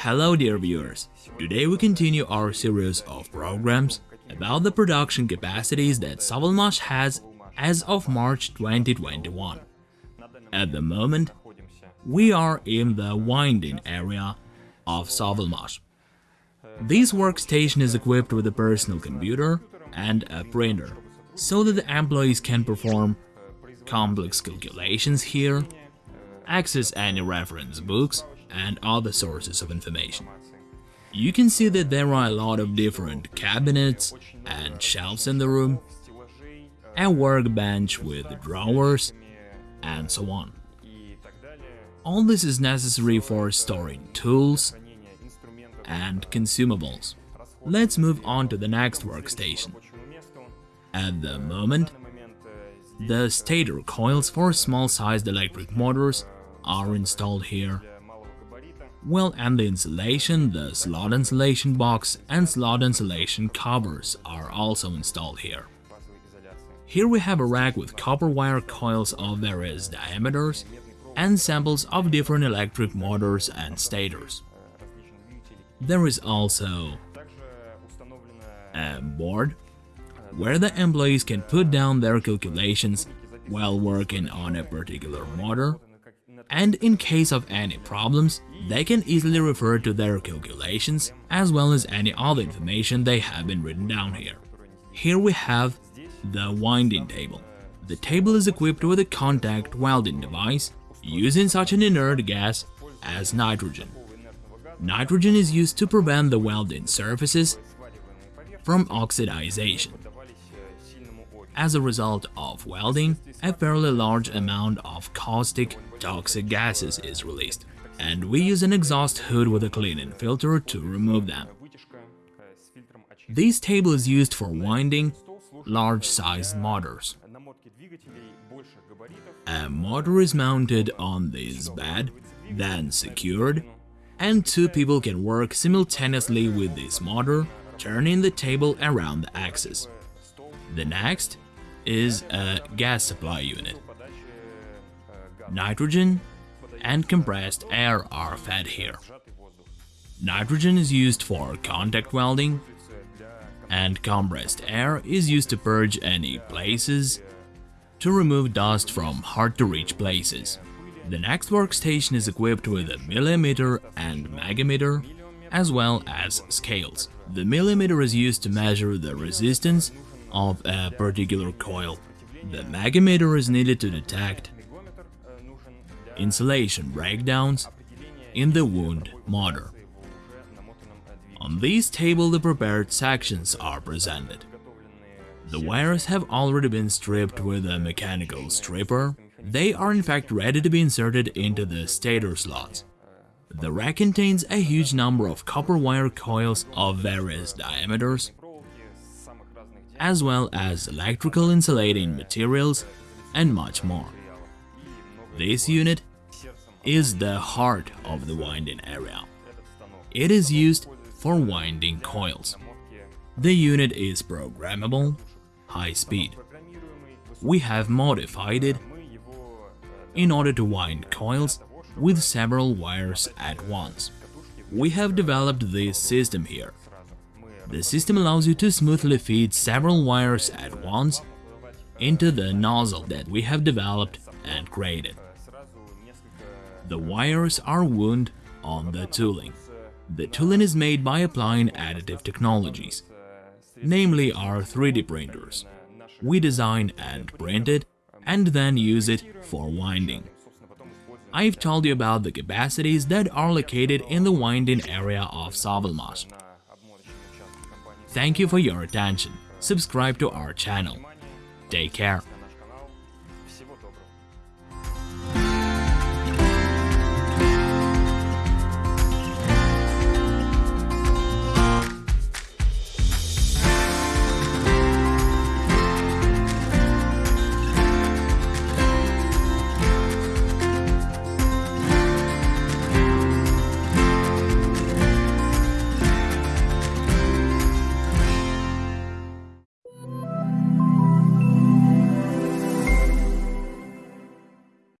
Hello dear viewers, today we continue our series of programs about the production capacities that Sovelmash has as of March 2021. At the moment, we are in the winding area of Sovelmash. This workstation is equipped with a personal computer and a printer, so that the employees can perform complex calculations here, access any reference books, and other sources of information. You can see that there are a lot of different cabinets and shelves in the room, a workbench with drawers, and so on. All this is necessary for storing tools and consumables. Let's move on to the next workstation. At the moment, the stator coils for small-sized electric motors are installed here. Well, and the insulation, the slot insulation box and slot insulation covers are also installed here. Here we have a rack with copper wire coils of various diameters and samples of different electric motors and stators. There is also a board where the employees can put down their calculations while working on a particular motor, and in case of any problems, they can easily refer to their calculations as well as any other information they have been written down here. Here we have the winding table. The table is equipped with a contact welding device using such an inert gas as nitrogen. Nitrogen is used to prevent the welding surfaces from oxidization. As a result of welding, a fairly large amount of caustic, toxic gases is released, and we use an exhaust hood with a cleaning filter to remove them. This table is used for winding large-sized motors. A motor is mounted on this bed, then secured, and two people can work simultaneously with this motor, turning the table around the axis. The next is a gas supply unit. Nitrogen and compressed air are fed here. Nitrogen is used for contact welding, and compressed air is used to purge any places to remove dust from hard-to-reach places. The next workstation is equipped with a multimeter and megohmmeter, as well as scales. The multimeter is used to measure the resistance of a particular coil. The megohmmeter is needed to detect insulation breakdowns in the wound motor. On this table the prepared sections are presented. The wires have already been stripped with a mechanical stripper. They are in fact ready to be inserted into the stator slots. The rack contains a huge number of copper wire coils of various diameters, as well as electrical insulating materials and much more. This unit is the heart of the winding area. It is used for winding coils. The unit is programmable, high speed. We have modified it in order to wind coils with several wires at once. We have developed this system here. The system allows you to smoothly feed several wires at once into the nozzle that we have developed and created. The wires are wound on the tooling. The tooling is made by applying additive technologies, namely our 3D printers. We design and print it, and then use it for winding. I've told you about the capacities that are located in the winding area of Sovelmash. Thank you for your attention. Subscribe to our channel. Take care.